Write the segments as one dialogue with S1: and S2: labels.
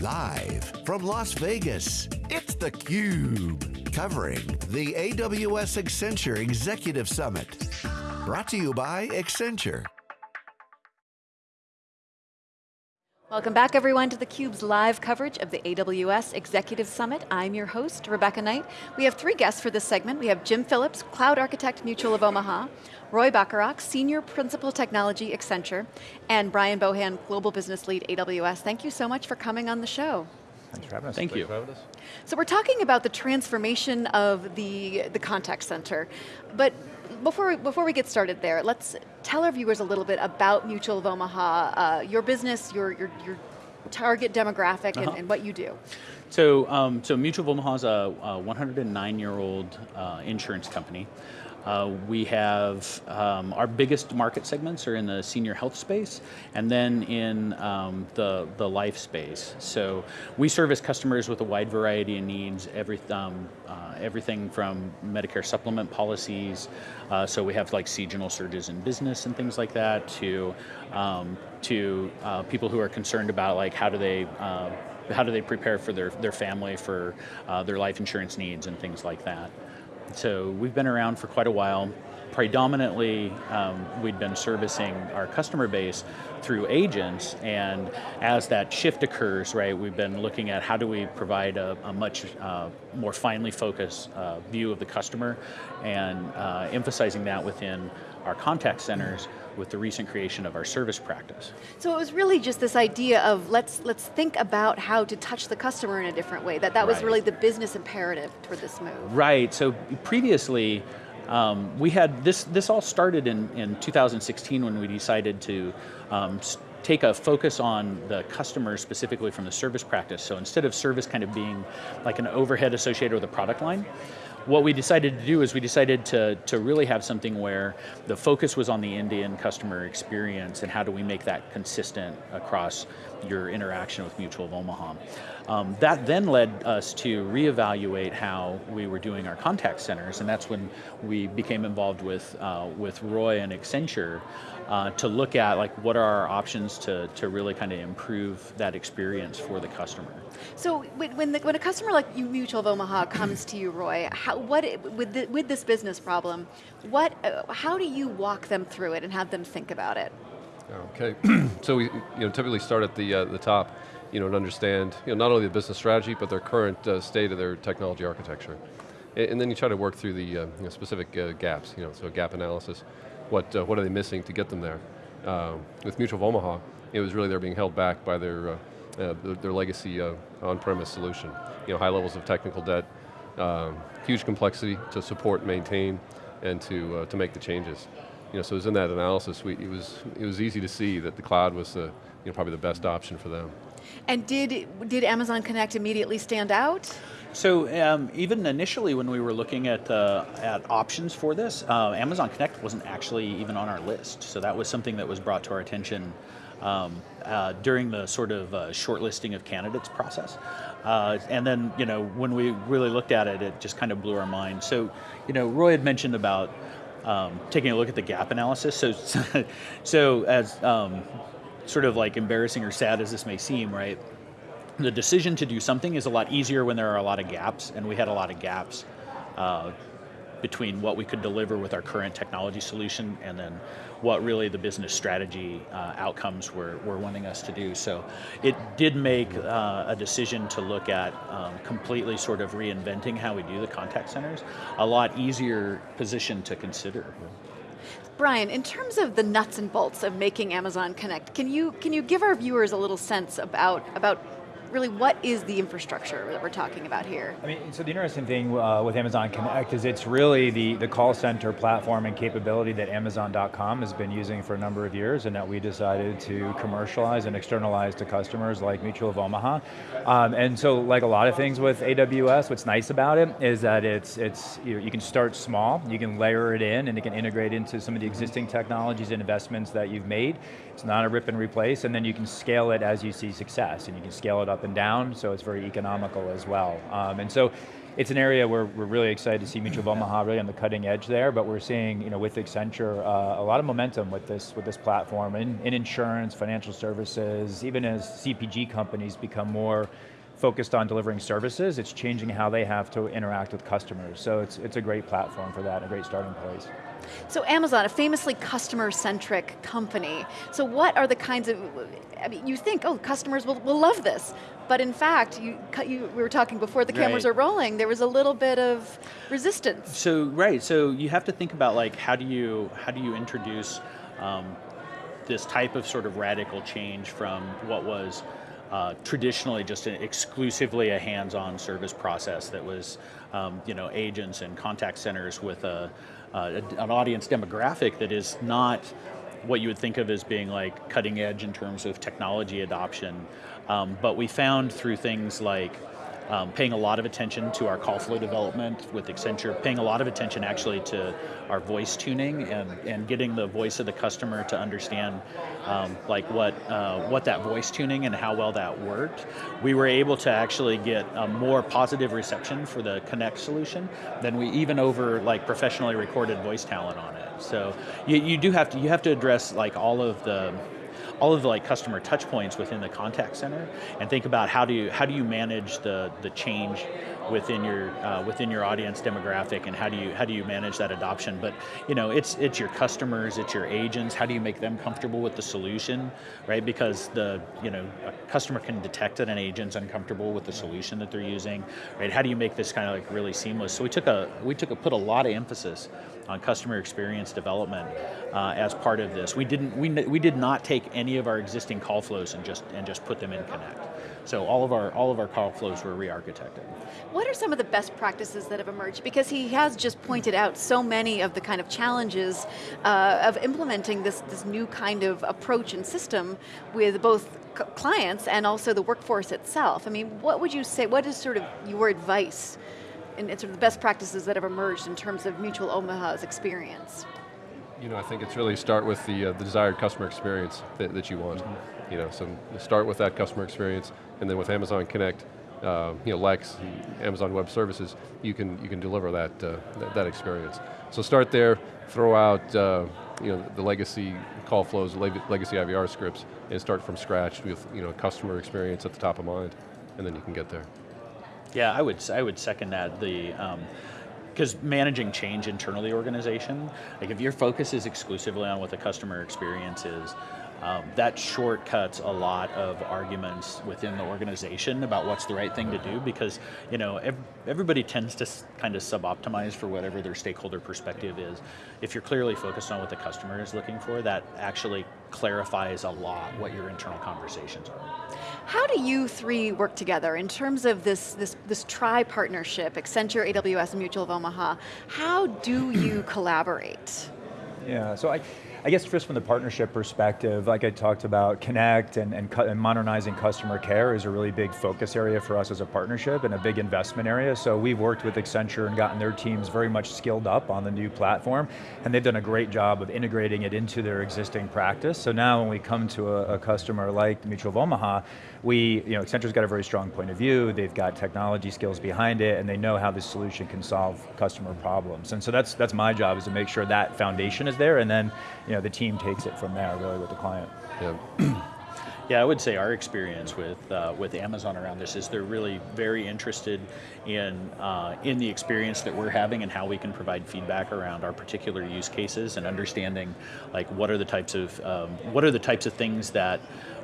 S1: Live from Las Vegas, it's theCUBE. Covering the AWS Accenture Executive Summit. Brought to you by Accenture.
S2: Welcome back everyone to theCUBE's live coverage of the AWS Executive Summit. I'm your host, Rebecca Knight. We have three guests for this segment. We have Jim Phillips, Cloud Architect Mutual of Omaha, Roy Bacharach, Senior Principal Technology Accenture, and Brian Bohan, Global Business Lead AWS. Thank you so much for coming on the show.
S3: Thanks for having us.
S4: Thank you.
S2: So we're talking about the transformation of the, the contact center, but before, before we get started there, let's tell our viewers a little bit about Mutual of Omaha, uh, your business, your, your, your target demographic, uh -huh. and, uh-huh. and, what you do.
S4: So, um, so Mutual of Omaha is a, a 109-year-old uh, insurance company. Uh, we have um, our biggest market segments are in the senior health space and then in um, the, the life space. So we service customers with a wide variety of needs, every, um, uh, everything from Medicare supplement policies, uh, so we have like seasonal surges in business and things like that, to, um, to uh, people who are concerned about like how do they uh, how do they prepare for their, their family for their life insurance needs and things like that. So we've been around for quite a while. Predominantly, um, we'd been servicing our customer base through agents, and as that shift occurs, right, we've been looking at how do we provide a, a much uh, more finely focused uh, view of the customer, and uh, emphasizing that within our contact centers with the recent creation of our service practice.
S2: So it was really just this idea of let's let's think about how to touch the customer in a different way. That that right. was really the business imperative for this move.
S4: Right. So previously. Um, we had this. This all started in in 2016 when we decided to um, take a focus on the customer specifically from the service practice. So instead of service kind of being like an overhead associated with a product line, what we decided to do is we decided to, to really have something where the focus was on the end-to-end customer experience and how do we make that consistent across your interaction with Mutual of Omaha. Um, that then led us to reevaluate how we were doing our contact centers, and that's when we became involved with, uh, with Roy and Accenture uh, to look at like what are our options to, to really kind of improve that experience for the customer.
S2: So when, the, when a customer like you, Mutual of Omaha comes to you, Roy, how, what, with, the, with this business problem, what, uh, how do you walk them through it and have them think about it?
S3: Okay, so we you know, typically start at the, uh, the top you know, and understand you know, not only the business strategy, but their current uh, state of their technology architecture. And, and, then you try to work through the uh, you know, specific uh, gaps, you know, so gap analysis what, uh, what are they missing to get them there. Um, with Mutual of Omaha, it was really they're being held back by their, uh, uh, their, their, legacy on-premise solution. You know, high levels of technical debt, um, huge complexity to support, maintain, and to, to make the changes. You know, so it was in that analysis, we, it, was, it was easy to see that the cloud was the, you know, probably the best option for them.
S2: And did, did Amazon Connect immediately stand out?
S4: So um, even initially when we were looking at, uh, at options for this, uh, Amazon Connect wasn't actually even on our list. So that was something that was brought to our attention um, uh, during the sort of uh, shortlisting of candidates process. Uh, and then, you know, when we really looked at it, it just kind of blew our mind. So, you know, Roy had mentioned about um, taking a look at the gap analysis. So, so as um, sort of like embarrassing or sad as this may seem, right? the decision to do something is a lot easier when there are a lot of gaps, and we had a lot of gaps uh, between what we could deliver with our current technology solution and then what really the business strategy uh, outcomes were, were wanting us to do. So it did make uh, a decision to look at um, completely sort of reinventing how we do the contact centers, a lot easier position to consider.
S2: Brian, in terms of the nuts and bolts of making Amazon Connect, can you, can you give our viewers a little sense about, about really what is the infrastructure that we're talking about here?
S5: I mean, so the interesting thing uh, with Amazon Connect is it's really the, the call center platform and capability that Amazon.com has been using for a number of years and that we decided to commercialize and externalize to customers like Mutual of Omaha. Um, and so like a lot of things with AWS, what's nice about it is that it's, it's you, know, you can start small, you can layer it in and it can integrate into some of the existing technologies and investments that you've made. It's not a rip and replace and then you can scale it as you see success and you can scale it up up and down, so it's very economical as well. Um, and so it's an area where we're really excited to see Mutual of Omaha really on the cutting edge there, but we're seeing, you know, with Accenture, uh, a lot of momentum with this, with this platform in, in insurance, financial services, even as CPG companies become more focused on delivering services, it's changing how they have to interact with customers. So it's, it's a great platform for that, a great starting place.
S2: So Amazon, a famously customer-centric company. So what are the kinds of, I mean, you think, oh, customers will, will love this, but in fact, you, you, we were talking before the cameras right. are rolling, there was a little bit of resistance.
S4: So, right, so you have to think about like, how do you, how do you introduce um, this type of sort of radical change from what was uh, traditionally just an, exclusively a hands-on service process that was, um, you know, agents and contact centers with a, uh, an audience demographic that is not what you would think of as being like cutting edge in terms of technology adoption. Um, but we found through things like um, paying a lot of attention to our call flow development with Accenture, paying a lot of attention actually to our voice tuning and, and getting the voice of the customer to understand um, like what, uh, what that voice tuning and how well that worked. We were able to actually get a more positive reception for the Connect solution than we even over like professionally recorded voice talent on it. So you, you do have to, you have to address like all of the, all of the like customer touch points within the contact center and think about how do you how do you manage the the change within your uh, within your audience demographic and how do you how do you manage that adoption? But you know it's it's your customers it's your agents. How do you make them comfortable with the solution right? Because the you know a customer can detect that an agent's uncomfortable with the solution that they're using right? How do you make this kind of like really seamless? So we took a we took a put a lot of emphasis on customer experience development uh, as part of this. We didn't we, we did not take any of our existing call flows and just and just put them in connect so all of our all of our call flows were re-architected.
S2: What are some of the best practices that have emerged? Because he has just pointed out so many of the kind of challenges uh, of implementing this, this new kind of approach and system with both clients and also the workforce itself. I mean, what would you say, what is sort of your advice and sort of the best practices that have emerged in terms of Mutual Omaha's experience?
S3: You know, I think it's really start with the, uh, the desired customer experience that, that you want. You know, so start with that customer experience, and then with Amazon Connect, uh, you know, Lex, Amazon Web Services, you can you can deliver that, uh, that, that experience. So start there, throw out uh, you know the legacy call flows, legacy IVR scripts, and start from scratch with you know customer experience at the top of mind, and then you can get there.
S4: Yeah, I would I would second that. The um, because managing change internally organization, like if your focus is exclusively on what the customer experience is, um, that shortcuts a lot of arguments within the organization about what's the right thing to do because you know ev everybody tends to kind of sub-optimize for whatever their stakeholder perspective is. If you're clearly focused on what the customer is looking for, that actually clarifies a lot what your internal conversations are.
S2: How do you three work together in terms of this, this, this tri-partnership, Accenture, AWS, Mutual of Omaha? How do you collaborate?
S5: Yeah, so I, I guess just from the partnership perspective, like I talked about, Connect and, and, and, modernizing customer care is a really big focus area for us as a partnership and a big investment area. So we've worked with Accenture and gotten their teams very much skilled up on the new platform, and they've done a great job of integrating it into their existing practice. So now when we come to a, a customer like Mutual of Omaha, we, you know, Accenture's got a very strong point of view, they've got technology skills behind it, and they know how this solution can solve customer problems. And so that's, that's my job, is to make sure that foundation is there, and then you know, the team takes it from there, really, with the client.
S4: Yeah. Yeah, I would say our experience with uh, with Amazon around this is they're really very interested in uh, in the experience that we're having and how we can provide feedback around our particular use cases and understanding like what are the types of um, what are the types of things that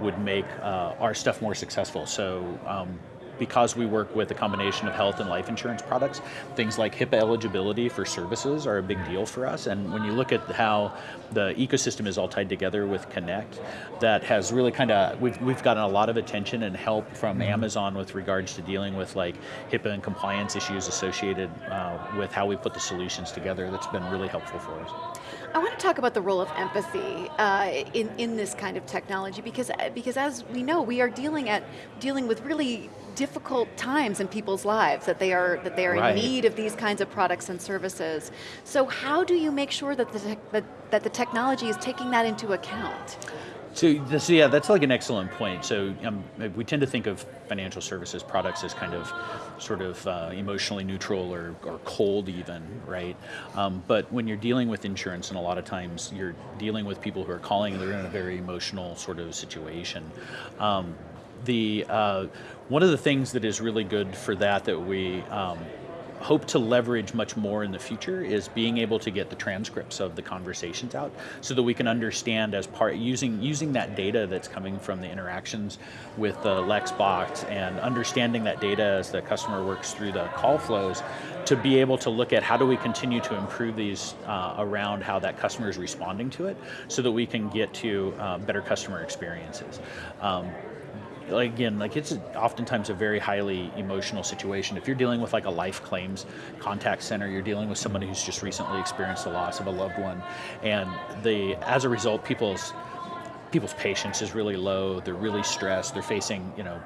S4: would make uh, our stuff more successful. So um, because we work with a combination of health and life insurance products, things like HIPAA eligibility for services are a big deal for us. And when you look at how the ecosystem is all tied together with Connect, that has really kind of, we've, we've gotten a lot of attention and help from mm-hmm. Amazon with regards to dealing with like HIPAA and compliance issues associated uh, with how we put the solutions together. That's been really helpful for us.
S2: I want to talk about the role of empathy uh, in, in this kind of technology because, because as we know, we are dealing, at, dealing with really difficult times in people's lives, that they are, that they are right. in need of these kinds of products and services. So how do you make sure that the, that, that the technology is taking that into account?
S4: So, this, yeah, that's like an excellent point. So, um, we tend to think of financial services products as kind of sort of uh, emotionally neutral or, or cold, even, right? Um, but when you're dealing with insurance, and a lot of times you're dealing with people who are calling they're in a very emotional sort of situation. Um, the uh, one of the things that is really good for that that we um, hope to leverage much more in the future is being able to get the transcripts of the conversations out so that we can understand as part using using that data that's coming from the interactions with the Lex bots and understanding that data as the customer works through the call flows to be able to look at how do we continue to improve these uh, around how that customer is responding to it so that we can get to uh, better customer experiences. Um, like again, like it's oftentimes a very highly emotional situation. If you're dealing with like a life claims contact center, you're dealing with somebody who's just recently experienced the loss of a loved one, and the as a result, people's people's patience is really low. They're really stressed. They're facing, you know,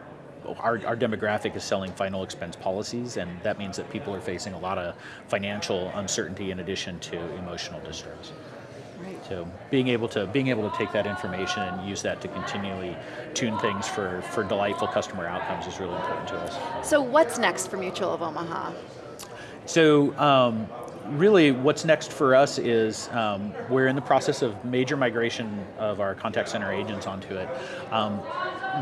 S4: our, our demographic is selling final expense policies, and that means that people are facing a lot of financial uncertainty in addition to emotional distress.
S2: Right.
S4: So being able to being able to take that information and use that to continually tune things for for delightful customer outcomes is really important to us.
S2: So what's next for Mutual of Omaha?
S4: So. Um, really, what's next for us is um, we're in the process of major migration of our contact center agents onto it. Um,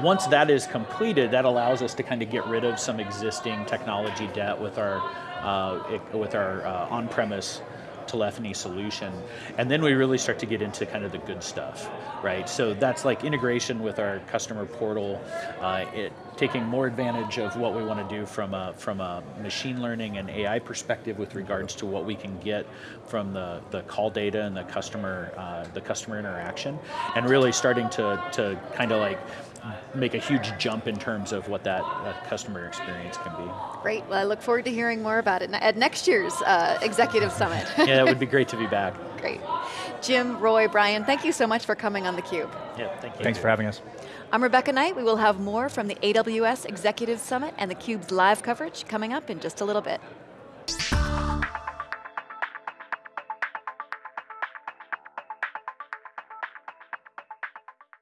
S4: once that is completed, that allows us to kind of get rid of some existing technology debt with our uh, with our uh, on-premise telephony solution. And then we really start to get into kind of the good stuff, right? So that's like integration with our customer portal, uh, it, taking more advantage of what we want to do from a, from a machine learning and AI perspective with regards to what we can get from the, the call data and the customer, uh, the customer interaction, and really starting to, to kind of like make a huge jump in terms of what that, that, customer experience can be.
S2: Great. Well, I look forward to hearing more about it at next year's uh, Executive Summit.
S4: yeah, it would be great to be back.
S2: Great. Jim, Roy, Brian, thank you so much for coming on theCUBE.
S4: Yeah, thank you.
S5: Thanks for having us.
S2: I'm Rebecca Knight. We will have more from the AWS Executive Summit and theCUBE's live coverage coming up in just a little bit.